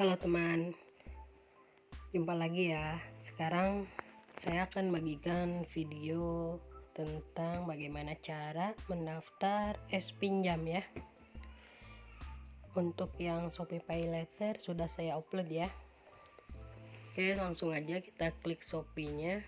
Halo teman, jumpa lagi ya. Sekarang saya akan bagikan video tentang bagaimana cara mendaftar es pinjam ya. Untuk yang Shopee Pay Later sudah saya upload ya. Oke, langsung aja kita klik Shopee-nya.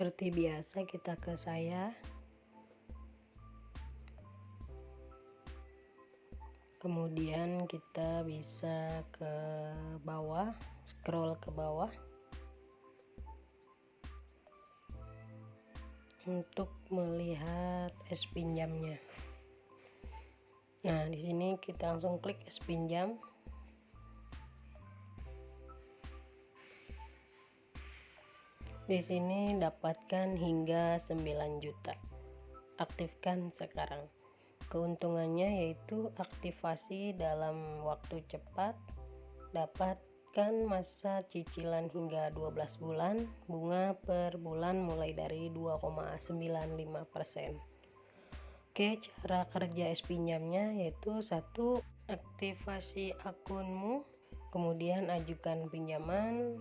Seperti biasa kita ke saya. Kemudian kita bisa ke bawah scroll ke bawah. Untuk melihat es pinjamnya. Nah di sini kita langsung klik es pinjam Di sini dapatkan hingga 9 juta. Aktifkan sekarang. Keuntungannya yaitu aktivasi dalam waktu cepat, dapatkan masa cicilan hingga 12 bulan, bunga per bulan mulai dari 2,95%. Oke, cara kerja es pinjamnya yaitu satu aktivasi akunmu, kemudian ajukan pinjaman,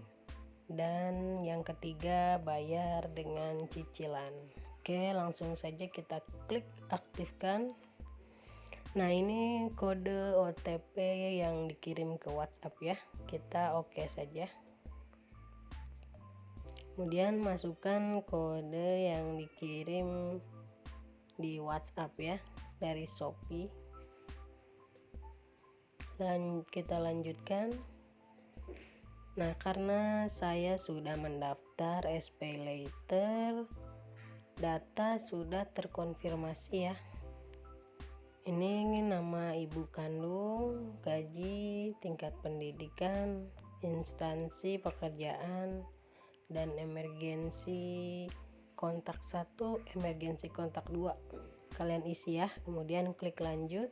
dan yang ketiga bayar dengan cicilan. Oke langsung saja kita klik aktifkan. Nah ini kode OTP yang dikirim ke WhatsApp ya. Kita oke okay saja. Kemudian masukkan kode yang dikirim di WhatsApp ya dari Shopee. Dan kita lanjutkan Nah, karena saya sudah mendaftar SP Later, data sudah terkonfirmasi ya. Ini nama ibu kandung, gaji, tingkat pendidikan, instansi pekerjaan, dan emergensi kontak satu, emergensi kontak dua. Kalian isi ya, kemudian klik lanjut.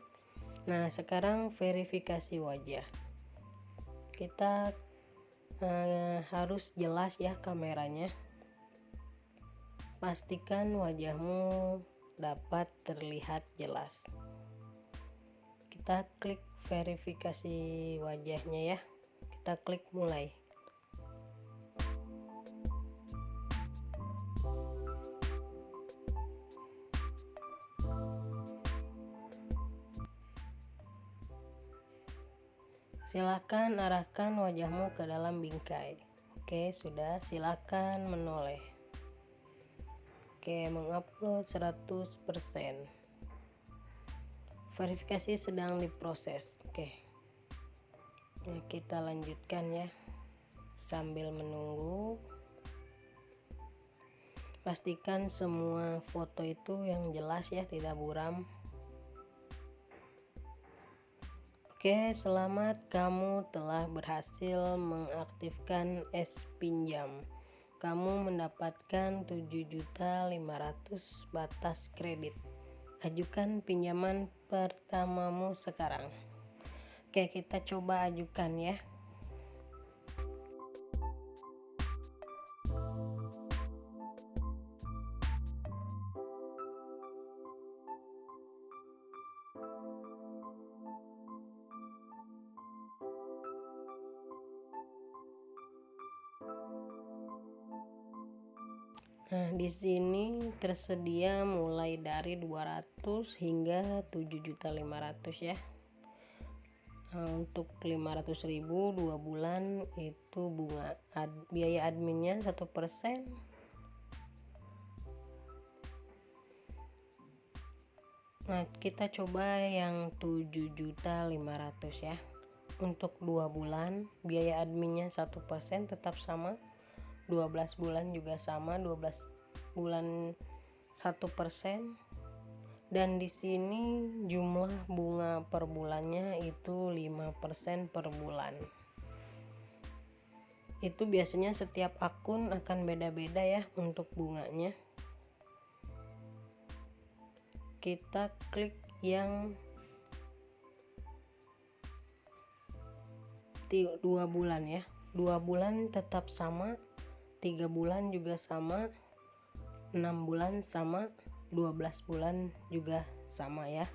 Nah, sekarang verifikasi wajah. Kita uh, harus jelas ya kameranya. Pastikan wajahmu dapat terlihat jelas. Kita klik verifikasi wajahnya ya. Kita klik mulai Silakan arahkan wajahmu ke dalam bingkai. Oke, sudah. Silakan menoleh. Oke, mengupload 100%. Verifikasi sedang diproses. Oke. Nah, kita lanjutkan ya. Sambil menunggu. Pastikan semua foto itu yang jelas ya, tidak buram. Oke, selamat kamu telah berhasil mengaktifkan es pinjam. Kamu mendapatkan 7.500 batas kredit. Ajukan pinjaman pertamamu sekarang. Oke, kita coba ajukan ya. Nah, di sini tersedia mulai dari 200 hingga 7.500 ya. Nah, untuk 500.000 dua bulan itu bunga ad, biaya adminnya satu persen Nah, kita coba yang 7.500 ya. Untuk dua bulan biaya adminnya satu persen tetap sama 12 bulan juga sama 12 bulan satu persen. Dan di sini jumlah bunga per bulannya itu 5% per bulan. Itu biasanya setiap akun akan beda-beda ya untuk bunganya. Kita klik yang dua bulan ya. Dua bulan tetap sama tiga bulan juga sama enam bulan sama 12 bulan juga sama ya.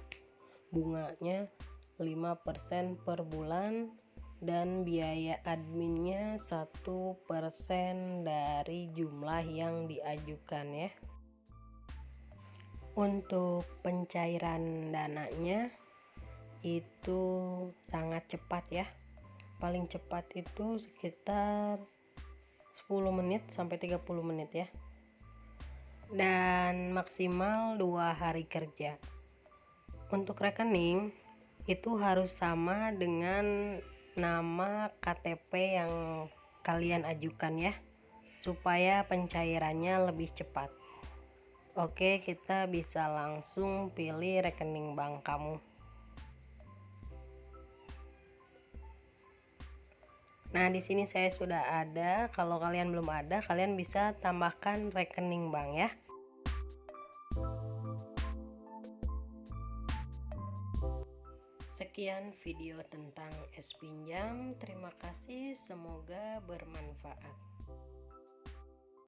Bunganya 5% per bulan dan biaya adminnya satu persen dari jumlah yang diajukan ya. Untuk pencairan dananya itu sangat cepat ya. Paling cepat itu sekitar 10 menit sampai 30 menit ya. Dan maksimal dua hari kerja. Untuk rekening itu harus sama dengan nama KTP yang kalian ajukan ya supaya pencairannya lebih cepat. Oke kita bisa langsung pilih rekening bank kamu Nah, di sini saya sudah ada. Kalau kalian belum ada, kalian bisa tambahkan rekening bank ya. Sekian video tentang es pinjam. Terima kasih, semoga bermanfaat.